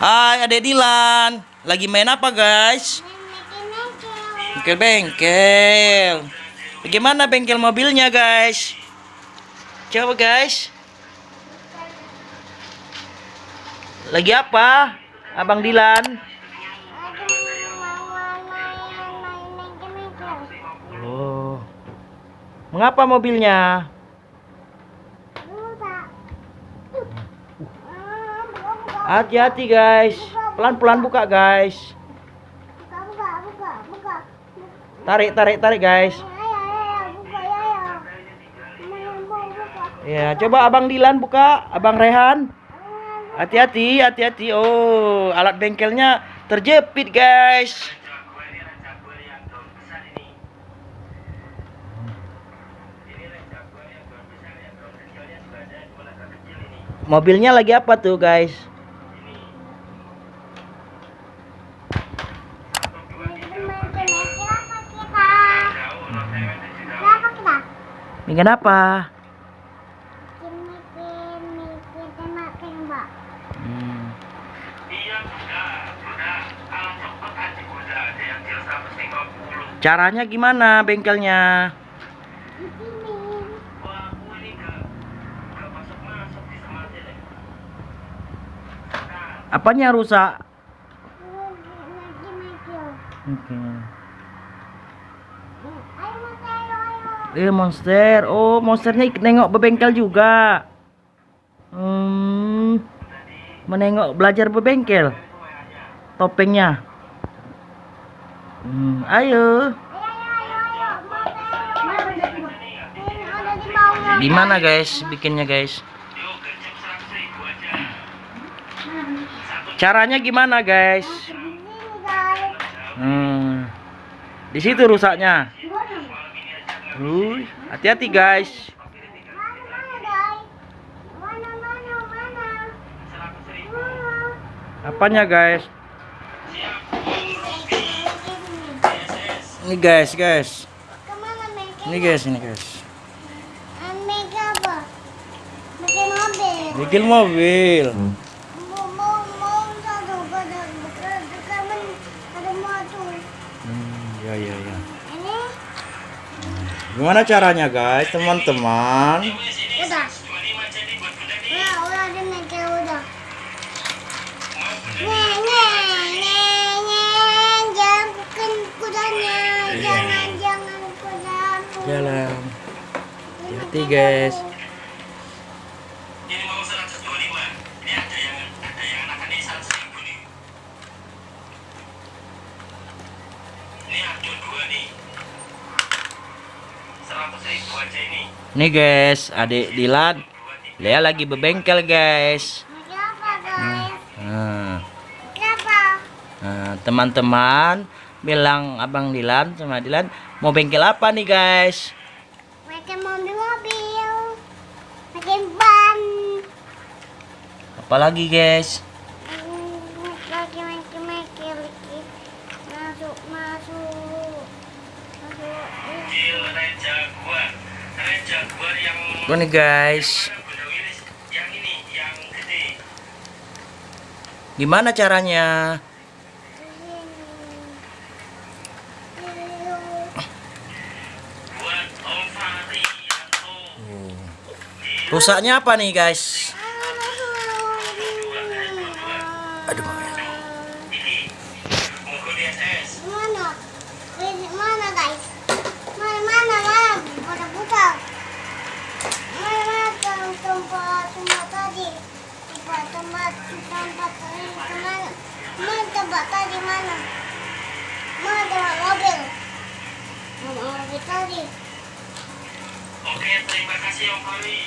Hai, Adek Dilan. Lagi main apa, guys? Bengkel bengkel. Bagaimana bengkel mobilnya, guys? Coba, guys. Lagi apa? Abang Dilan. Oh. Mengapa mobilnya? Hati-hati, guys. Pelan-pelan buka, guys. Tarik, tarik, tarik, guys. Ya, coba Abang Dilan buka, Abang Rehan. Hati-hati, hati-hati. Oh, alat bengkelnya terjepit, guys. Mobilnya lagi apa tuh, guys? Ini kenapa? Hmm. Caranya gimana bengkelnya? Apanya rusak? Oke. Eh monster. Oh, monsternya nengok bebengkel juga. Hmm. Menengok belajar bebengkel. Topengnya. Hmm, ayo. Gimana guys bikinnya guys? Caranya gimana guys? Hmm. Di situ rusaknya. Hati-hati guys. Apanya guys? Ini guys, guys. Ini guys, ini guys. Bikin mobil. Hmm, ya ya ya. Gimana caranya guys, teman-teman? Udah. Nyeng. Jangan bukan kudanya. Iya. Jangan, jangan kudaku. Jalan. Hati-hati guys. Ini mau 125. Ini ada yang ada yang anakannya 100 ribu nih. Ini ada dua nih. 100 ribu aja ini. Nih guys, adik Dilan. Lea lagi bebengkel guys. Guys? Nah, nah, teman-teman bilang abang Dilan sama Dilan mau bengkel apa nih guys? Pakai mobil-mobil. Pakai ban. Apalagi guys? Tuh nih guys. Gimana caranya? Rusaknya apa nih guys? Aduh. Ini. Monggo di SS. Mana? Ini Mana guys? Mana mana mana? Pada buka. Mana mana tem- tempat tempat tadi? Tempat tempat tempat tadi mana? Tempat tadi mana? Mana tempat mobil? Mana mobil tadi? Oke, terima kasih Om Fahri.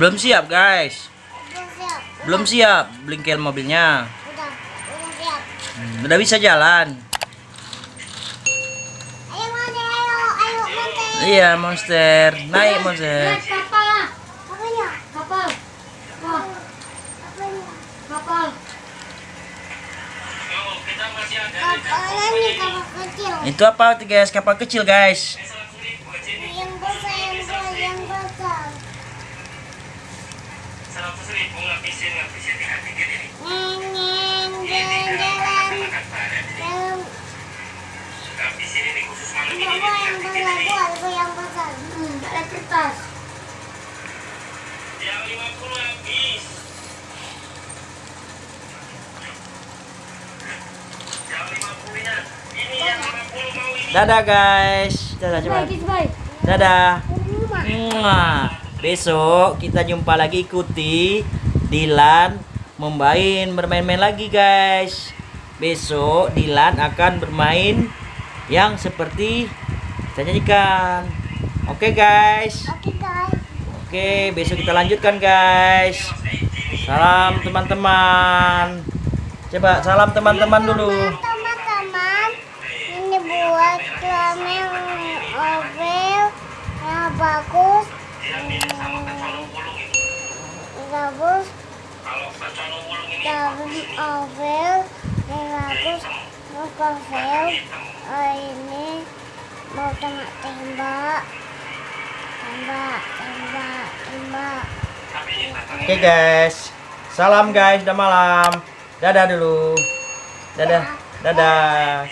Belum siap guys. Belum siap. Belum siap bengkel mobilnya. Udah, udah siap. Hmm, Udah bisa jalan. Ayo Monte, ayo, ayo Monte. Iya monster, naik monster. Kapal. Apanya? Kapal, Apanya? kapal. Oh, kita masih ada Kapal ini kapal kecil. Itu apa guys? Kapal kecil guys. 100 ribu aja ini. Yang besar, yang besar, yang besar. seratus ribu ngabisin ngabisin di hati gini nih. Neng, neng, Ini jalan-jalan. makan pada nih. Dalam Ngabisin ini khusus malam ini Bawa nih, yang hati besar, gini nih. bawa bawa yang besar. Hmm, ada kertas. Yang 50 habis. Yang 50 nya. Ini yang 50 mau ini. Dadah guys. Dadah coba. Dadah. Mwah. Besok kita jumpa lagi ikuti Dilan membain bermain-main lagi guys. Besok Dilan akan bermain yang seperti saya nyanyikan. Oke guys. Oke guys. Oke, besok kita lanjutkan guys. Salam teman-teman. Coba salam teman-teman dulu. Kalian ovel yang bagus, ini. bagus dan ovel yang bagus mau ovel oh, ini mau tembak tembak tembak tembak tembak Oke guys. Salam guys, udah malam. Dadah dulu. Dadah. Dadah.